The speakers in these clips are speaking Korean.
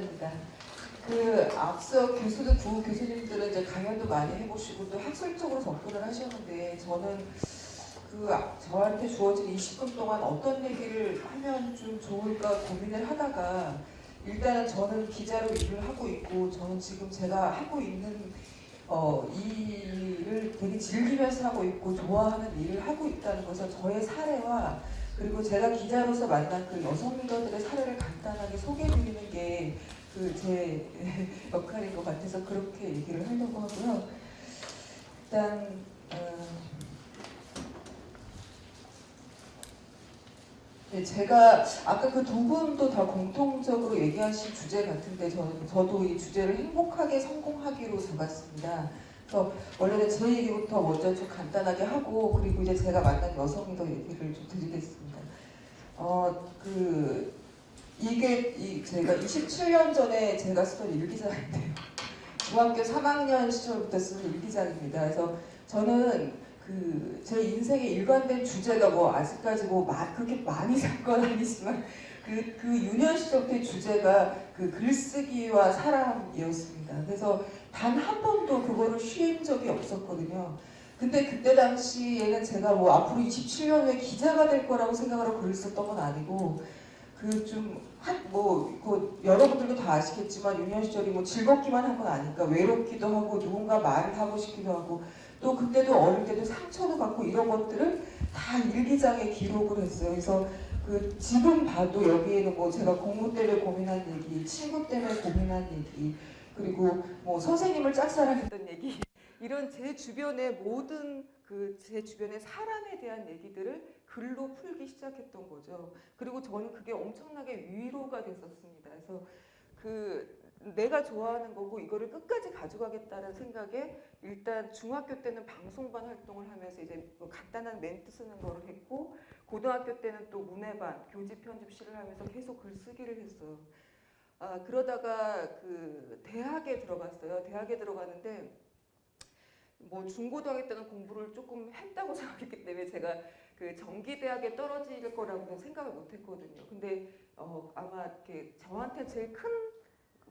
기자입니다. 그 앞서 교수들 부 교수님들은 이제 강연도 많이 해보시고 또 학술적으로 접근을 하셨는데 저는 그 아- 저한테 주어진 20분 동안 어떤 얘기를 하면 좀 좋을까 고민을 하다가 일단은 저는 기자로 일을 하고 있고 저는 지금 제가 하고 있는 어, 이 일을 되게 즐기면서 하고 있고 좋아하는 일을 하고 있다는 것을 저의 사례와 그리고 제가 기자로서 만난 그 여성 리더들의 사례를 간단하게 소개해드리는 게 그 제 역할인 것 같아서 그렇게 얘기를 하려고 하고요. 일단 어, 네, 제가 아까 그 두 분도 다 공통적으로 얘기하신 주제 같은데 저는 저도 이 주제를 행복하게 성공하기로 잡았습니다. 그래서 원래는 제 얘기부터 먼저 좀 간단하게 하고 그리고 이제 제가 만난 여성이 더 얘기를 좀 드리겠습니다. 어 그 이게 이 제가 27년 전에 제가 쓰던 일기장인데요. 중학교 3학년 시절부터 쓰는 일기장입니다. 그래서 저는 그 제 인생의 일관된 주제가 뭐 아직까지 뭐 마- 그렇게 많이 산건 아니지만 그, 그 유년 시절부터의 주제가 그 글쓰기와 사람이었습니다. 그래서 단 한 번도 그거를 쉰 적이 없었거든요. 근데 그때 당시에는 제가 뭐 앞으로 27년 후에 기자가 될 거라고 생각하고 글을 썼던 건 아니고 그좀뭐 여러분들도 다 아시겠지만 유년 시절이 뭐 즐겁기만 한 건 아니까 외롭기도 하고 누군가 말을 하고 싶기도 하고 또 그때도 어릴 때도 상처도 받고 이런 것들을 다 일기장에 기록을 했어요. 그래서 그 지금 봐도 여기에는 뭐 제가 공부 때문에 고민한 얘기, 친구 때문에 고민한 얘기, 그리고 뭐 선생님을 짝사랑했던 얘기 이런 제 주변의 모든 그 제 주변의 사람에 대한 얘기들을 글로 풀기 시작했던 거죠. 그리고 저는 그게 엄청나게 위로가 됐었습니다. 그래서 그 내가 좋아하는 거고 이거를 끝까지 가져가겠다는 생각에 일단 중학교 때는 방송반 활동을 하면서 이제 뭐 간단한 멘트 쓰는 거를 했고 고등학교 때는 또 문해반 교집 편집실을 하면서 계속 글쓰기를 했어요. 아, 그러다가 그 대학에 들어갔어요. 대학에 들어갔는데 뭐 중고등학교 때는 공부를 조금 했다고 생각했기 때문에 제가 그 정기대학에 떨어질 거라고는 생각을 못 했거든요. 근데 어, 아마 이렇게 저한테 제일 큰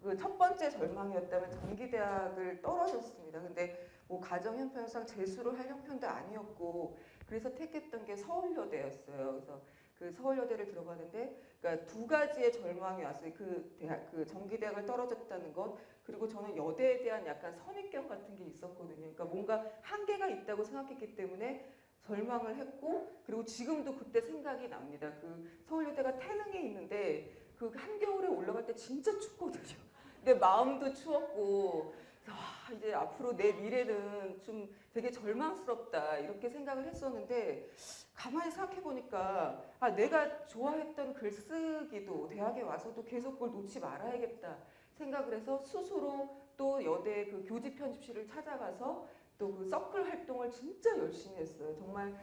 그 첫 번째 절망이었다면 정기대학을 떨어졌습니다. 근데 뭐 가정 형편상 재수를 할 형편도 아니었고 그래서 택했던 게 서울여대였어요. 그래서 그 서울여대를 들어가는데 그러니까 두 가지의 절망이 왔어요. 그 대학 그 정기대학을 떨어졌다는 것 그리고 저는 여대에 대한 약간 선입견 같은 게 있었거든요. 그러니까 뭔가 한계가 있다고 생각했기 때문에 절망을 했고 그리고 지금도 그때 생각이 납니다. 그 서울여대가 태릉에 있는데 그 한겨울에 올라갈 때 진짜 춥거든요. 내 마음도 추웠고 아, 이제 앞으로 내 미래는 좀 되게 절망스럽다 이렇게 생각을 했었는데 가만히 생각해 보니까 아 내가 좋아했던 글쓰기도 대학에 와서도 계속 그걸 놓지 말아야겠다 생각을 해서 스스로 또 여대 그 교집 편집실을 찾아가서 또 그 서클 활동을 진짜 열심히 했어요. 정말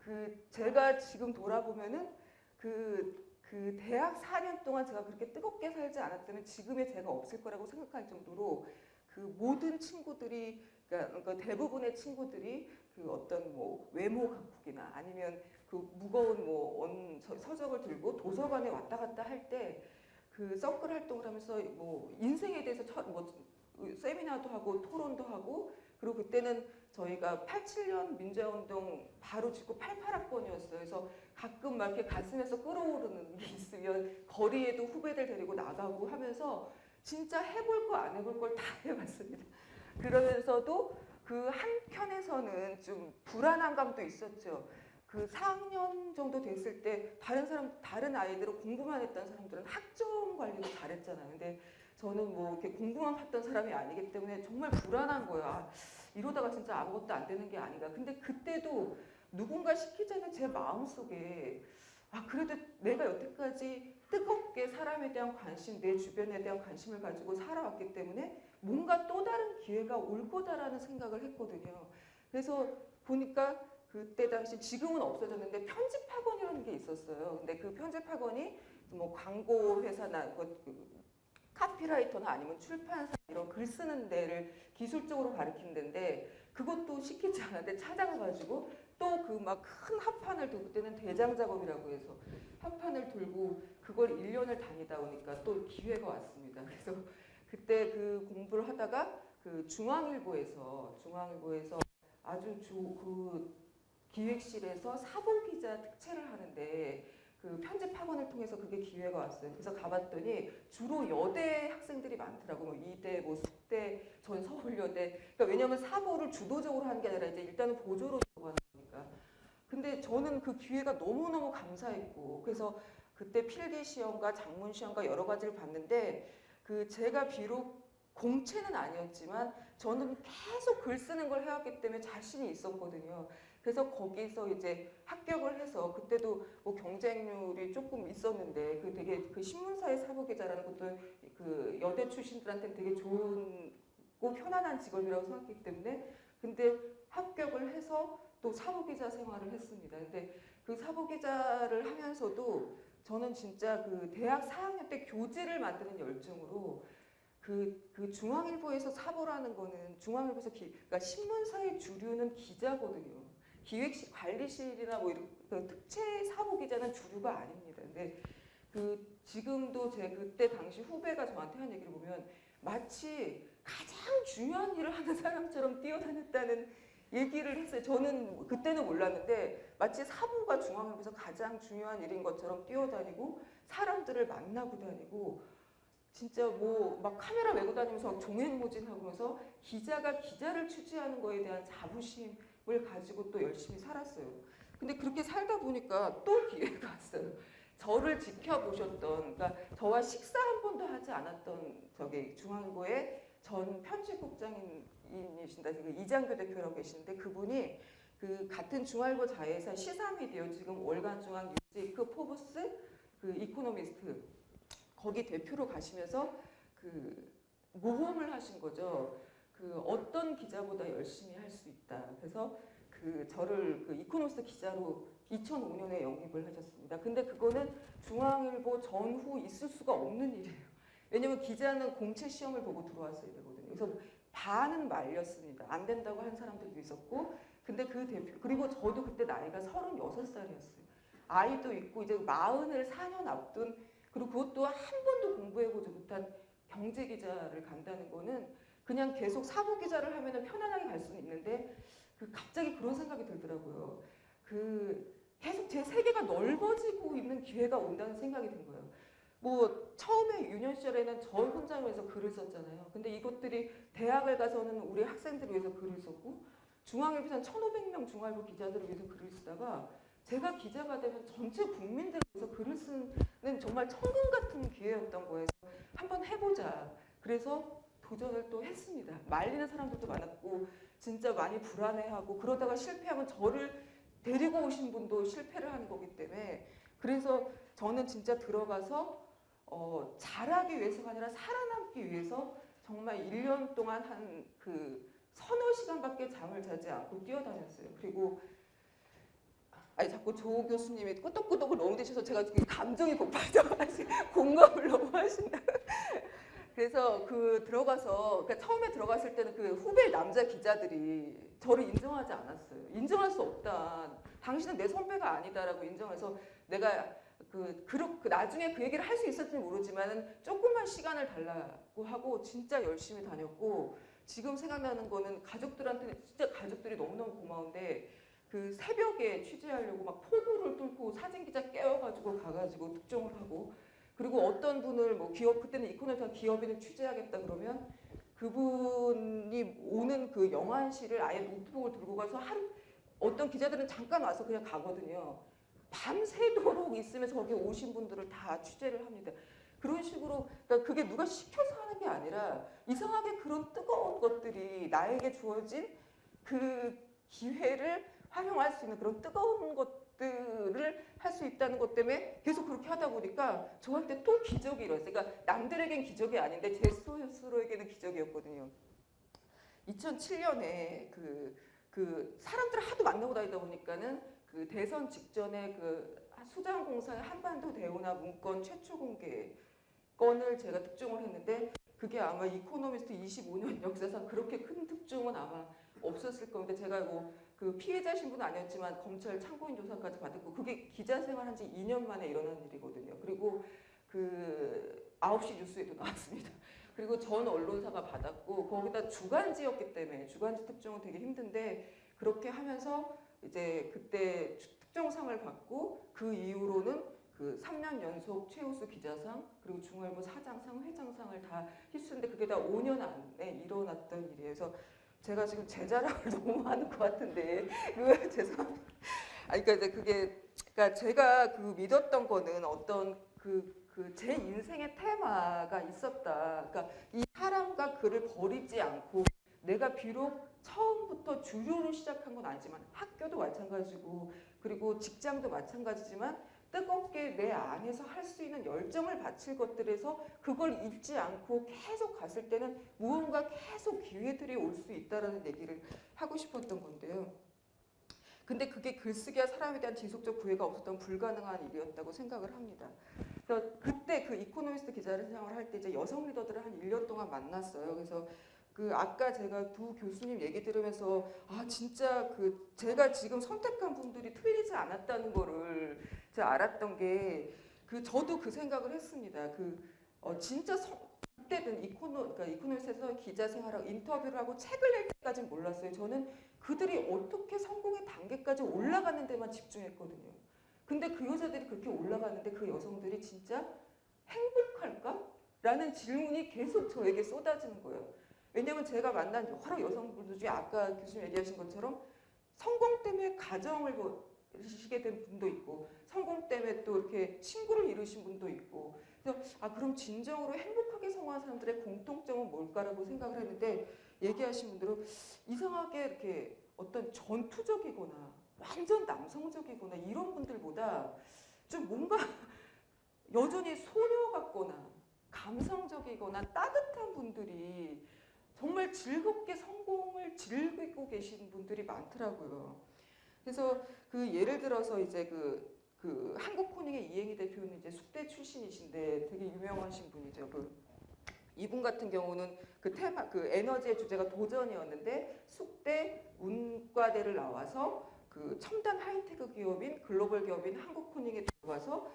그 제가 지금 돌아보면은 그, 그 대학 4년 동안 제가 그렇게 뜨겁게 살지 않았다면 지금의 제가 없을 거라고 생각할 정도로 그 모든 친구들이 그러니까 대부분의 친구들이 그 어떤 뭐 외모 강국이나 아니면 그 무거운 뭐 원 서적을 들고 도서관에 왔다 갔다 할 때 그 서클 활동을 하면서 뭐 인생에 대해서 처, 뭐 세미나도 하고 토론도 하고 그리고 그때는 저희가 87년 민주화운동 바로 직후 88학번이었어요. 그래서 가끔 막 이렇게 가슴에서 끌어오르는 게 있으면 거리에도 후배들 데리고 나가고 하면서 진짜 해볼 거 안 해볼 걸 다 해봤습니다. 그러면서도 그 한편에서는 좀 불안한 감도 있었죠. 그 4학년 정도 됐을 때 다른 사람 다른 아이들은 공부만 했던 사람들은 학점 관리도 잘했잖아요. 근데 저는 뭐 이렇게 공부만 했던 사람이 아니기 때문에 정말 불안한 거예요. 아, 이러다가 진짜 아무것도 안 되는 게 아닌가. 근데 그때도 누군가 시키자는 제 마음속에 아 그래도 내가 여태까지 뜨겁게 사람에 대한 관심, 내 주변에 대한 관심을 가지고 살아왔기 때문에 뭔가 또 다른 기회가 올 거다라는 생각을 했거든요. 그래서 보니까 그때 당시 지금은 없어졌는데 편집학원이라는 게 있었어요. 근데 그 편집학원이 뭐 광고 회사나 그 카피라이터나 아니면 출판사 이런 글 쓰는 데를 기술적으로 가르치는 데인데 그것도 시키지 않았는데 찾아가가지고 또 그 막 큰 합판을 두고 그때는 대장 작업이라고 해서 합판을 들고 그걸 1년을 다니다 보니까 또 기회가 왔습니다. 그래서 그때 그 공부를 하다가 그 중앙일보에서 중앙일보에서 아주 조, 그 기획실에서 사복 기자 특채를 하는데 그 편집 학원을 통해서 그게 기회가 왔어요. 그래서 가봤더니 주로 여대 학생들이 많더라고. 뭐 이대, 뭐 숙대, 전 서울여대. 그러니까 왜냐하면 사보를 주도적으로 하는 게 아니라 이제 일단은 보조로 하는 거니까. 근데 저는 그 기회가 너무너무 감사했고 그래서 그때 필기 시험과 장문 시험과 여러 가지를 봤는데 그 제가 비록 공채는 아니었지만 저는 계속 글 쓰는 걸 해왔기 때문에 자신이 있었거든요. 그래서 거기서 이제 합격을 해서 그때도 뭐 경쟁률이 조금 있었는데 그 되게 그 신문사의 사부 기자라는 것도 그 여대 출신들한테 되게 좋은 고 편안한 직업이라고 생각했기 때문에 근데 합격을 해서 또 사부 기자 생활을 했습니다. 근데 그 사부 기자를 하면서도 저는 진짜 그 대학 4학년 때 교재를 만드는 열정으로 그, 그 중앙일보에서 사보라는 거는 중앙일보에서 기, 그러니까 신문사의 주류는 기자거든요. 기획실, 관리실이나 뭐 이런 그 특채 사보 기자는 주류가 아닙니다. 근데 그 지금도 제 그때 당시 후배가 저한테 한 얘기를 보면 마치 가장 중요한 일을 하는 사람처럼 뛰어다녔다는 얘기를 했어요. 저는 그때는 몰랐는데 마치 사보가 중앙일보에서 가장 중요한 일인 것처럼 뛰어다니고 사람들을 만나고 다니고 진짜 뭐 막 카메라 메고 다니면서 종횡무진하면서 기자가 기자를 취재하는 거에 대한 자부심 을 가지고 또 열심히 살았어요. 근데 그렇게 살다 보니까 또 기회가 왔어요. 저를 지켜보셨던, 그러니까 저와 식사 한 번도 하지 않았던 저기 중앙일보의 전 편집국장이신다, 그 이장교 대표라고 계시는데 그분이 그 같은 중앙일보 자회사 시사미디어 지금 월간 중앙 뉴스위크 포브스 그 이코노미스트 거기 대표로 가시면서 그 모험을 하신 거죠. 그 어떤 기자보다 열심히 할 수 있다. 그래서 그 저를 그 이코노미스트 기자로 2005년에 영입을 하셨습니다. 근데 그거는 중앙일보 전후 있을 수가 없는 일이에요. 왜냐면 기자는 공채 시험을 보고 들어왔어야 되거든요. 그래서 반은 말렸습니다. 안 된다고 한 사람들도 있었고, 근데 그 대표 그리고 저도 그때 나이가 36살이었어요. 아이도 있고 이제 마흔을 4년 앞둔 그리고 그것도 한 번도 공부해보지 못한 경제 기자를 간다는 거는 그냥 계속 사고 기자를 하면 편안하게 갈 수는 있는데 그 갑자기 그런 생각이 들더라고요. 그 계속 제 세계가 넓어지고 있는 기회가 온다는 생각이 든 거예요. 뭐 처음에 유년 시절에는 저 혼자면서 글을 썼잖아요. 근데 이것들이 대학을 가서는 우리 학생들을 위해서 글을 썼고 중앙일보에서는 1,500명 중앙일보 기자들을 위해서 글을 쓰다가 제가 기자가 되면 전체 국민들을 위해서 글을 쓰는 정말 천금 같은 기회였던 거예요. 한번 해보자. 그래서 도전을 또 했습니다. 말리는 사람들도 많았고 진짜 많이 불안해하고 그러다가 실패하면 저를 데리고 오신 분도 실패를 하는 거기 때문에 그래서 저는 진짜 들어가서 어, 잘하기 위해서가 아니라 살아남기 위해서 정말 1년 동안 한 그 서너 시간밖에 잠을 자지 않고 뛰어다녔어요. 그리고 아니 자꾸 조 교수님이 끄덕끄덕을 너무 되셔서 제가 감정이 폭발해가지고 공감을 너무 하신다. 그래서 그 들어가서 그러니까 처음에 들어갔을 때는 그 후배 남자 기자들이 저를 인정하지 않았어요. 인정할 수 없다. 당신은 내 선배가 아니다라고 인정해서 내가 그, 그, 그 나중에 그 얘기를 할 수 있을지 모르지만은 조금만 시간을 달라고 하고 진짜 열심히 다녔고 지금 생각나는 거는 가족들한테는 진짜 가족들이 너무너무 고마운데 그 새벽에 취재하려고 막 폭우를 뚫고 사진 기자 깨워가지고 가가지고 특종을 하고 그리고 어떤 분을 뭐 기업 그때는 이코노미가 기업인을 취재하겠다 그러면 그분이 오는 그 영안실을 아예 노트북을 들고 가서 하루 어떤 기자들은 잠깐 와서 그냥 가거든요. 밤새도록 있으면서 거기 오신 분들을 다 취재를 합니다. 그런 식으로 그러니까 그게 누가 시켜서 하는 게 아니라 이상하게 그런 뜨거운 것들이 나에게 주어진 그 기회를 활용할 수 있는 그런 뜨거운 것들을 할 수 있다는 것 때문에 계속 그렇게 하다 보니까 저한테 또 기적이 일어났어요. 그러니까 남들에겐 기적이 아닌데 제 스스로에게는 기적이었거든요. 2007년에 그, 그 사람들을 하도 만나고 다니다 보니까는 그 대선 직전에 그 수장공사의 한반도 대운하 문건 최초 공개 건을 제가 특종을 했는데 그게 아마 이코노미스트 25년 역사상 그렇게 큰 특종은 아마 없었을 겁니다. 제가 뭐 그 피해자 신분은 아니었지만 검찰 참고인 조사까지 받았고 그게 기자 생활한 지 2년 만에 일어난 일이거든요. 그리고 그 9시 뉴스에도 나왔습니다. 그리고 전 언론사가 받았고 거기다 주간지였기 때문에 주간지 특종은 되게 힘든데 그렇게 하면서 이제 그때 특종상을 받고 그 이후로는 그 3년 연속 최우수 기자상 그리고 중앙일보 사장상 회장상을 다 휩쓰는데 그게 다 5년 안에 일어났던 일이에요. 그래서 제가 지금 제 자랑을 너무 하는 것 같은데 그 죄송합니다. 아 그러니까 그게 그러니까 제가 그 믿었던 거는 어떤 그 그 제 인생의 테마가 있었다. 그러니까 이 사람과 그를 버리지 않고 내가 비록 처음부터 주류로 시작한 건 아니지만 학교도 마찬가지고 그리고 직장도 마찬가지지만 뜨겁게 내 안에서 할 수 있는 열정을 바칠 것들에서 그걸 잊지 않고 계속 갔을 때는 무언가 계속 기회들이 올 수 있다라는 얘기를 하고 싶었던 건데요. 근데 그게 글쓰기와 사람에 대한 지속적 구애가 없었던 불가능한 일이었다고 생각을 합니다. 그래서 그때 그 이코노미스트 기자를 생활을 할때 이제 여성 리더들을 한 1년 동안 만났어요. 그래서 그 아까 제가 두 교수님 얘기 들으면서 아 진짜 그 제가 지금 선택한 분들이 틀리지 않았다는 거를 제가 알았던 게 그 저도 그 생각을 했습니다. 그 어, 진짜 성, 그때는 이코노 그러니까 이코노미스트에서 기자 생활하고 인터뷰를 하고 책을 낼 때까지는 몰랐어요. 저는 그들이 어떻게 성공의 단계까지 올라가는 데만 집중했거든요. 근데 그 여자들이 그렇게 올라가는데 그 여성들이 진짜 행복할까? 라는 질문이 계속 저에게 쏟아지는 거예요. 왜냐면 제가 만난 여러 여성분들 중에 아까 교수님 얘기하신 것처럼 성공 때문에 가정을 이루시게 된 분도 있고 성공 때문에 또 이렇게 친구를 이루신 분도 있고. 그래서 아 그럼 진정으로 행복하게 성공한 사람들의 공통점은 뭘까라고 생각을 했는데 얘기하신 분들은 이상하게 이렇게 어떤 전투적이거나 완전 남성적이거나 이런 분들보다 좀 뭔가 여전히 소녀 같거나 감성적이거나 따뜻한 분들이 정말 즐겁게 성공을 즐기고 계신 분들이 많더라고요. 그래서 그 예를 들어서 이제 그, 그 한국 코닝의 이행희 대표는 이제 숙대 출신이신데 되게 유명하신 분이죠. 그 이분 같은 경우는 그 테마 그 에너지의 주제가 도전이었는데 숙대 문과대를 나와서 그 첨단 하이테크 기업인 글로벌 기업인 한국 코닝에 들어가서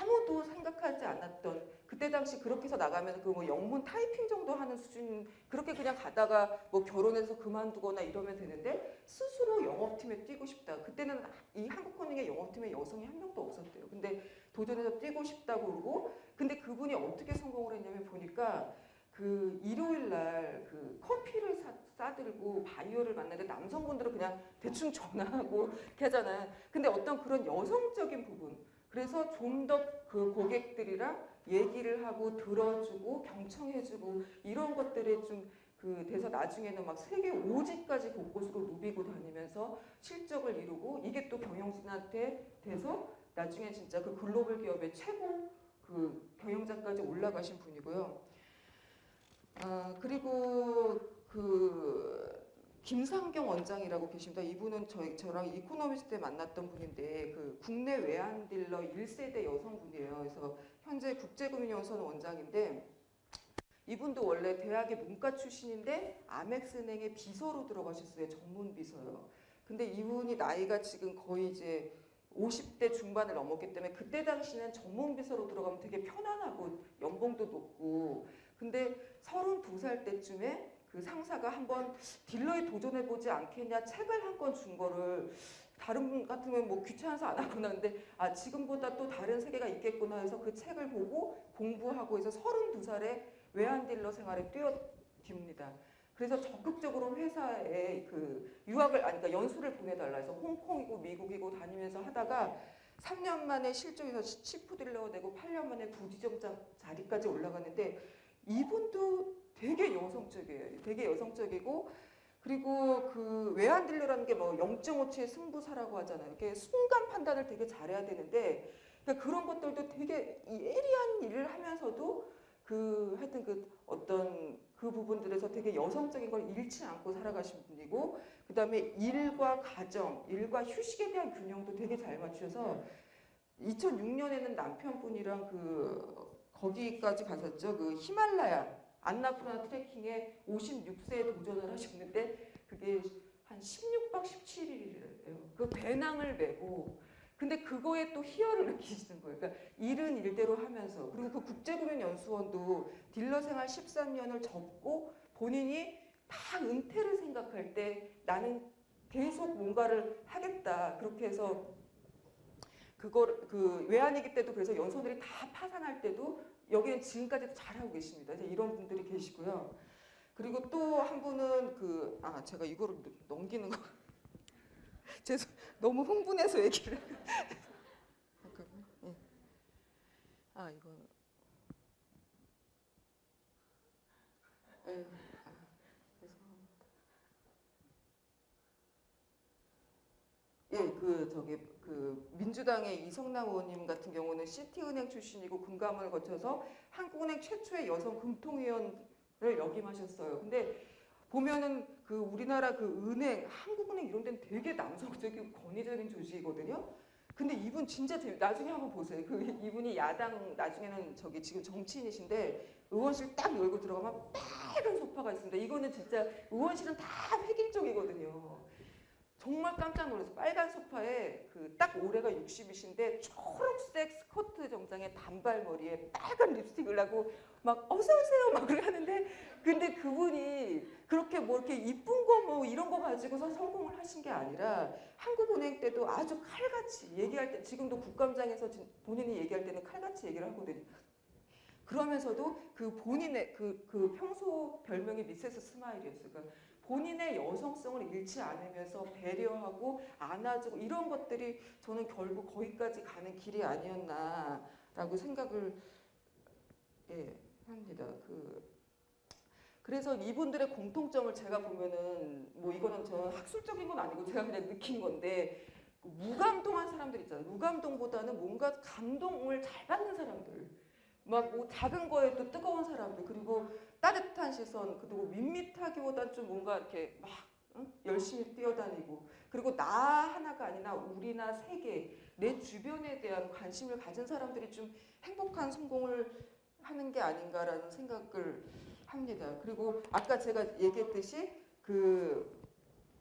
아무도 생각하지 않았던 그때 당시 그렇게 해서 나가면 그 뭐 영문 타이핑 정도 하는 수준 그렇게 그냥 가다가 뭐 결혼해서 그만두거나 이러면 되는데 스스로 영업팀에 뛰고 싶다. 그때는 이 한국 코닝의 영업팀에 여성이 한 명도 없었대요. 근데 도전해서 뛰고 싶다고 그러고 근데 그분이 어떻게 성공을 했냐면 보니까 그 일요일 날 그 커피를 사, 싸들고 바이오를 만나는데 남성분들은 그냥 대충 전화하고 이렇게 하잖아요. 근데 어떤 그런 여성적인 부분 그래서 좀 더 그 고객들이랑 얘기를 하고 들어주고 경청해주고 이런 것들에 좀 그 돼서 나중에는 막 세계 오지까지 곳곳으로 누비고 다니면서 실적을 이루고 이게 또 경영진한테 돼서 나중에 진짜 그 글로벌 기업의 최고 그 경영자까지 올라가신 분이고요. 아 그리고 그 김상경 원장이라고 계십니다. 이분은 저희 저랑 이코노미스트 때 만났던 분인데 그 국내 외환 딜러 1세대 여성분이에요. 그래서 현재 국제금융연수원 원장인데 이분도 원래 대학의 문과 출신인데 아멕스은행의 비서로 들어가셨어요. 전문 비서요. 근데 이분이 나이가 지금 거의 이제 50대 중반을 넘었기 때문에 그때 당시는 전문 비서로 들어가면 되게 편안하고 연봉도 높고 근데 32살 때쯤에 그 상사가 한번 딜러에 도전해 보지 않겠냐 책을 한 권 준 거를 다른 분 같으면 뭐 귀찮아서 안 하구나 근데 아 지금보다 또 다른 세계가 있겠구나 해서 그 책을 보고 공부하고 해서 32살에 외환 딜러 생활에 뛰어듭니다. 그래서 적극적으로 회사에 그 유학을 아니 그러니까 연수를 보내달라 해서 홍콩이고 미국이고 다니면서 하다가 3년 만에 실적에서 치프 딜러가 되고 8년 만에 부지점장 자리까지 올라갔는데 이분도 되게 여성적이에요. 되게 여성적이고 그리고 그 외환 딜러라는 게 뭐 0.5초의 승부사라고 하잖아요. 이렇게 순간 판단을 되게 잘해야 되는데 그러니까 그런 것들도 되게 이 예리한 일을 하면서도 그 하여튼 그 어떤 그 부분들에서 되게 여성적인 걸 잃지 않고 살아가신 분이고 그 다음에 일과 가정, 일과 휴식에 대한 균형도 되게 잘 맞추셔서 2006년에는 남편분이랑 그 거기까지 가셨죠. 그 히말라야 안나푸르나 트레킹에 56세에 도전을 하셨는데 그게 한 16박 17일이래요. 그 배낭을 메고 근데 그거에 또 희열을 느끼시는 거예요. 그러니까 일은 일대로 하면서 그리고 그 국제금융연수원도 딜러 생활 13년을 접고 본인이 다 은퇴를 생각할 때 나는 계속 뭔가를 하겠다 그렇게 해서 그걸 그 외환위기 때도 그래서 연수원들이 다 파산할 때도 여기는 지금까지도 잘하고 계십니다. 이런 분들이 계시고요. 그리고 또 한 분은 그 아 제가 이거를 넘기는 거 죄송 너무 흥분해서 얘기를 예. 아 이거는 예. 아, 죄송합니다. 예, 그 저기 그 민주당의 이성남 의원님 같은 경우는 시티은행 출신이고 금감을 거쳐서 한국은행 최초의 여성 금통위원을 역임하셨어요. 근데 보면은 그 우리나라 그 은행, 한국은행 이런 데는 되게 남성적이고 권위적인 조직이거든요. 근데 이분 진짜 재밌, 나중에 한번 보세요. 그 이분이 야당 나중에는 저기 지금 정치인이신데 의원실 딱 열고 들어가면 빨간 소파가 있습니다. 이거는 진짜 의원실은 다 획일적이거든요. 정말 깜짝 놀라서 빨간 소파에 그 딱 올해가 60이신데 초록색 스커트 정장에 단발머리에 빨간 립스틱을 하고 막 어서 오세요 막 그렇게 하는데 근데 그분이 그렇게 뭐 이렇게 이쁜 거 뭐 이런 거 가지고서 성공을 하신 게 아니라 한국은행 때도 아주 칼같이 얘기할 때 지금도 국감장에서 진- 본인이 얘기할 때는 칼같이 얘기를 하거든요. 그러면서도 그 본인의 그, 그 평소 별명이 미세스 스마일이었어요. 그러니까 본인의 여성성을 잃지 않으면서 배려하고 안아주고 이런 것들이 저는 결국 거기까지 가는 길이 아니었나라고 생각을 예, 합니다. 그 그래서 이분들의 공통점을 제가 보면은 뭐 이거는 저는 학술적인 건 아니고 제가 그냥 느낀 건데 그 무감동한 사람들 있잖아요. 무감동보다는 뭔가 감동을 잘 받는 사람들. 막 뭐 작은 거에도 뜨거운 사람들 그리고 따뜻한 시선 그리고 밋밋하기보단 좀 뭔가 이렇게 막 응? 열심히 뛰어다니고 그리고 나 하나가 아니라 우리나 세계 내 주변에 대한 관심을 가진 사람들이 좀 행복한 성공을 하는 게 아닌가라는 생각을 합니다. 그리고 아까 제가 얘기했듯이 그,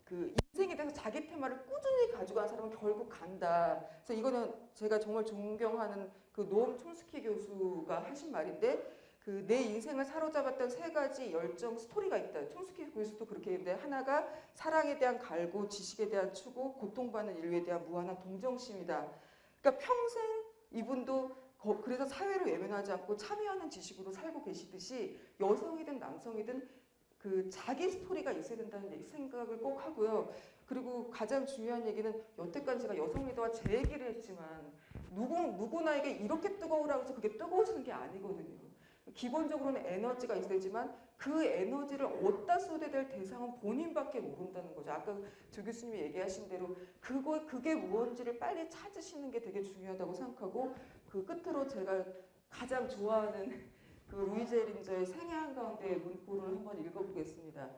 그 인생에 대해서 자기 테마를 꾸준히 가지고 간 사람은 결국 간다. 그래서 이거는 제가 정말 존경하는 그 노엄 촘스키 교수가 하신 말인데 그 내 인생을 사로잡았던 세 가지 열정 스토리가 있다. 촘스키 교수도 그렇게 했는데 하나가 사랑에 대한 갈구, 지식에 대한 추구, 고통받는 인류에 대한 무한한 동정심이다. 그러니까 평생 이분도 거- 그래서 사회를 외면하지 않고 참여하는 지식으로 살고 계시듯이 여성이든 남성이든 그 자기 스토리가 있어야 된다는 생각을 꼭 하고요. 그리고 가장 중요한 얘기는 여태까지 제가 여성 리더와 제 얘기를 했지만 누구 누구나에게 이렇게 뜨거우라고 해서 그게 뜨거워지는 게 아니거든요. 기본적으로는 에너지가 있어야 되지만 그 에너지를 어디다 쏟아야 될 대상은 본인밖에 모른다는 거죠. 아까 조 교수님이 얘기하신 대로 그거 그게 무언지를 빨리 찾으시는 게 되게 중요하다고 생각하고 그 끝으로 제가 가장 좋아하는 그 루이제 린저의 생애 한가운데 문구를 한번 읽어보겠습니다.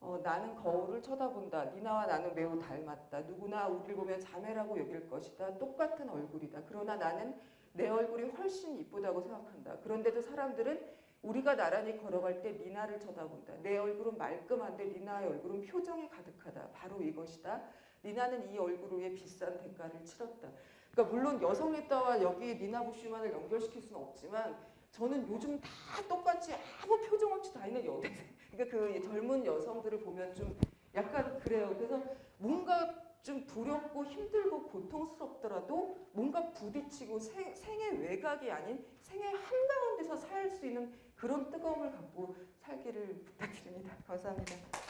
어, 나는 거울을 쳐다본다. 니나와 나는 매우 닮았다. 누구나 우리를 보면 자매라고 여길 것이다. 똑같은 얼굴이다. 그러나 나는 내 얼굴이 훨씬 이쁘다고 생각한다. 그런데도 사람들은 우리가 나란히 걸어갈 때 니나를 쳐다본다. 내 얼굴은 말끔한데 니나의 얼굴은 표정이 가득하다. 바로 이것이다. 니나는 이 얼굴을 위해 비싼 대가를 치렀다. 그러니까 물론 여성 리더와 여기 니나 부슈만을 연결시킬 수는 없지만 저는 요즘 다 똑같이 아무 표정 없이 다 있는 여대생. 그러니까 그 젊은 여성들을 보면 좀 약간 그래요. 그래서 뭔가 좀 두렵고 힘들고 고통스럽더라도 뭔가 부딪히고 생, 생의 외곽이 아닌 생의 한가운데서 살 수 있는 그런 뜨거움을 갖고 살기를 부탁드립니다. 감사합니다.